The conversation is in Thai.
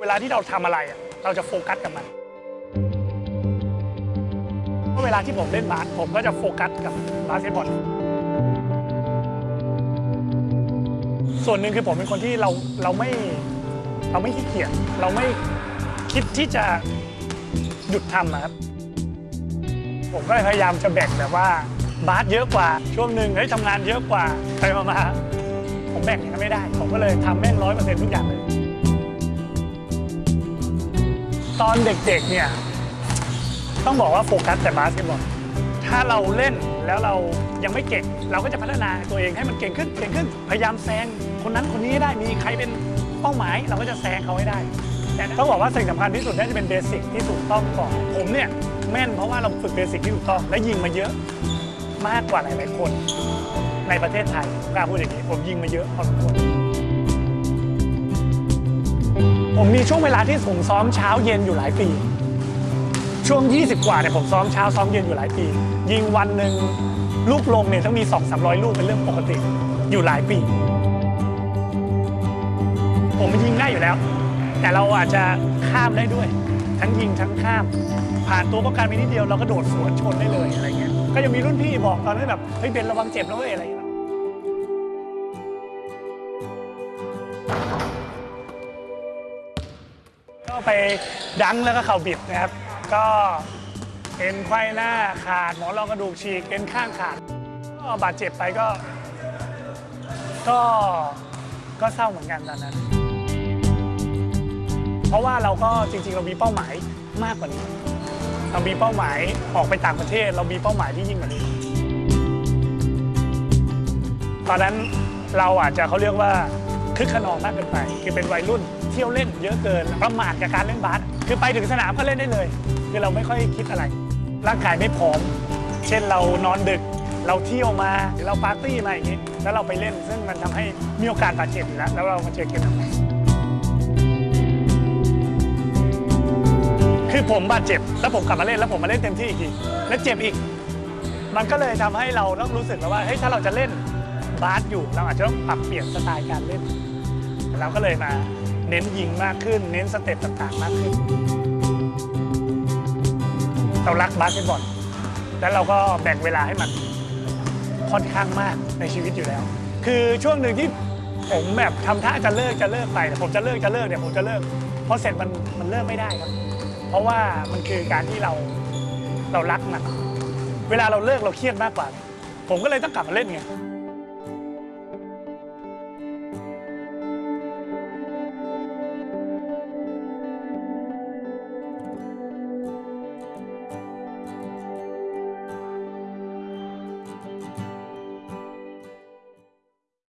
เวลาที่เราทำอะไรอะเราจะโฟกัสกับมันเพราะเวลาที่ผมเล่นบาสผมก็จะโฟกัสกับบาสเกตบอลส่วนหนึ่งคือผมเป็นคนที่เราเราไม่เราไม่ขี้เกียจเราไม่คิดที่จะหยุดทำอะครับ ผมก็เลยพยายามจะแบ่งแบบว่าบาสเยอะกว่าช่วงหนึ่งเฮ้ยทำงานเยอะกว่าไปมาๆผมแบ่งอย่างนั้นไม่ได้ ผมก็เลยทำแม่งร้อยเปอร์เซ็นต์ทุกอย่างเลย ตอนเด็กๆเนี่ยต้องบอกว่าโฟกัสแต่บาสเกตบอลถ้าเราเล่นแล้วเรายังไม่เก่ง เราก็จะพัฒนาตัวเองให้มันเก่งขึ้นเก่งขึ้นพยายามแซงคนนั้นคนนี้ให้ได้มีใครเป็นเป้าหมาย เราก็จะแซงเขาให้ได้ แต่ต้องบอกว่าสิ่งสำคัญที่สุดน่าจะเป็น basic ที่ถูกต้องก่อนผมเนี่ยแม่นเพราะว่าเราฝึก basic ที่ถูกต้องและยิงมาเยอะมากกว่าหลายๆคน ในประเทศไทยกล้าพูดอย่างนี้ผมยิงมาเยอะพอสมควร ผมมีช่วงเวลาที่ผมซ้อมเช้าเย็นอยู่หลายปี ช่วง 20 กว่าเนี่ยผมซ้อมเช้าซ้อมเย็นอยู่หลายปี ยิงวันหนึ่งลูกลงเนี่ยต้องมี 2 3 0 0 ลูกเป็นเรื่องปกติอยู่หลายปี ผมยิงได้อยู่แล้ว แต่เราอาจจะข้ามได้ด้วย ทั้งยิงทั้งข้าม ผ่านตัวป้องกันไปนิดเดียวเราก็โดดสวนชนได้เลยอะไรเงี้ยก็ยังมีรุ่นพี่บอกตอนนั้นแบบเฮ้ยเบนระวังเจ็บนะเว้ยอะไรเงี้ย ก็ไปดังแล้วก็เข่าบิดนะครับ ก็เอ็นไขว้หน้าขาดหมอนรองกระดูกฉีกเอ็นข้างขาดก็บาดเจ็บไปก็ ก็ก็เศร้าเหมือนกันตอนนั้น เพราะว่าเราก็จริง ๆ เรามีเป้าหมายมากกว่านี้ เรามีเป้าหมายออกไปต่างประเทศ เรามีเป้าหมายที่ยิ่งกว่านี้ ตอนนั้นเราอาจจะเขาเรียกว่า คึกขนองมากเกินไป คือเป็นวัยรุ่นเที่ยวเล่นเยอะเกินประมาทกับการเล่นบาสคือไปถึงสนามก็เล่นได้เลย คือเราไม่ค่อยคิดอะไร ร่างกายไม่พร้อม เช่นเรานอนดึก เราเที่ยวมาหรือเราปาร์ตี้มาอย่างนี้ แล้วเราไปเล่นซึ่งมันทำให้มีโอกาสบาดเจ็บแล้วแล้วเรามาเจอเกมทำไงคือผมบาดเจ็บแล้วผมกลับมาเล่นแล้วผมมาเล่นเต็มที่อีกทีแล้วเจ็บอีก มันก็เลยทำให้เราต้องรู้สึกแล้วว่าเฮ้ยถ้าเราจะเล่นบาสอยู่เราอาจจะต้องปรับเปลี่ยนสไตล์การเล่น เราก็เลยมาเน้นยิงมากขึ้น เน้นสเต็ปต่างๆ มากขึ้น เรารักบาสเกตบอลแล้วเราก็แบ่งเวลาให้มันค่อนข้างมากในชีวิตอยู่แล้ว คือช่วงหนึ่งที่ผมแบบทำท่าจะเลิกจะเลิกไปแต่ผมจะเลิกจะเลิกเนี่ยผมจะเลิกเพราะเสร็จมันมันเลิกไม่ได้ครับ เพราะว่ามันคือการที่เราเรารักมันเวลาเราเลิกเราเครียดมากกว่า ผมก็เลยต้องกลับมาเล่นไง